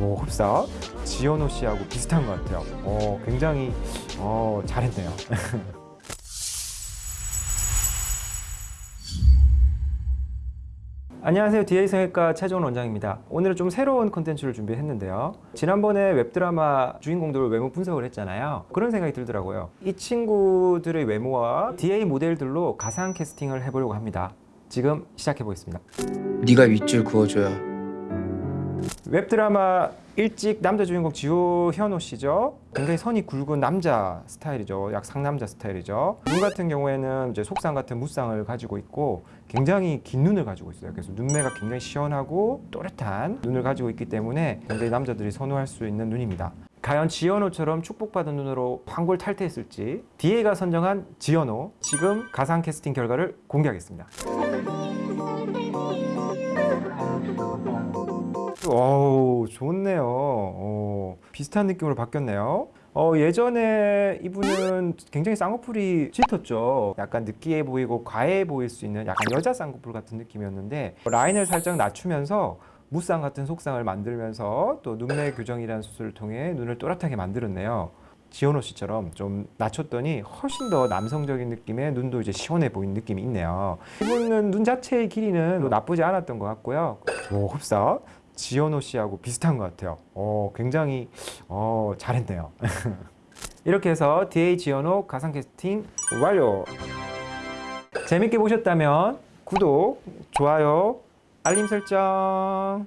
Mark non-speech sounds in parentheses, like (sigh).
오, 흡사 지현호 씨하고 비슷한 것 같아요. 어, 굉장히 어, 잘했네요. (laughs) 안녕하세요. DA 성형외과 최종원 원장입니다. 오늘은 좀 새로운 콘텐츠를 준비했는데요. 지난번에 웹드라마 주인공들 외모 분석을 했잖아요. 그런 생각이 들더라고요. 이 친구들의 외모와 DA 모델들로 가상 캐스팅을 해보려고 합니다. 지금 시작해 보겠습니다. 네가 윗줄 그어줘야 웹드라마 일찍 남자 주인공 지호현호 씨죠. 굉장히 선이 굵은 남자 스타일이죠. 약 상남자 스타일이죠. 눈 같은 경우에는 이제 속상 같은 무쌍을 가지고 있고 굉장히 긴 눈을 가지고 있어요. 그래서 눈매가 굉장히 시원하고 또렷한 눈을 가지고 있기 때문에 굉장히 남자들이 선호할 수 있는 눈입니다. 과연 지현호처럼 축복받은 눈으로 황골 탈퇴했을지 DA가 선정한 지현호 지금 가상 캐스팅 결과를 공개하겠습니다. 어우 좋네요. 어, 비슷한 느낌으로 바뀌었네요. 어, 예전에 이분은 굉장히 쌍꺼풀이 짙었죠. 약간 느끼해 보이고 과해 보일 수 있는 약간 여자 쌍꺼풀 같은 느낌이었는데 라인을 살짝 낮추면서 무쌍 같은 속상을 만들면서 또 눈매 교정이라는 수술을 통해 눈을 또렷하게 만들었네요. 지현호 씨처럼 좀 낮췄더니 훨씬 더 남성적인 느낌의 눈도 이제 시원해 보이는 느낌이 있네요. 이분은 눈 자체의 길이는 뭐 나쁘지 않았던 것 같고요. 오, 흡사 지현호 씨하고 비슷한 것 같아요. 어, 굉장히 어, 잘했네요. (laughs) 이렇게 해서 DA 지현호 가상 캐스팅 완료. 재밌게 보셨다면 구독, 좋아요, 알림 설정.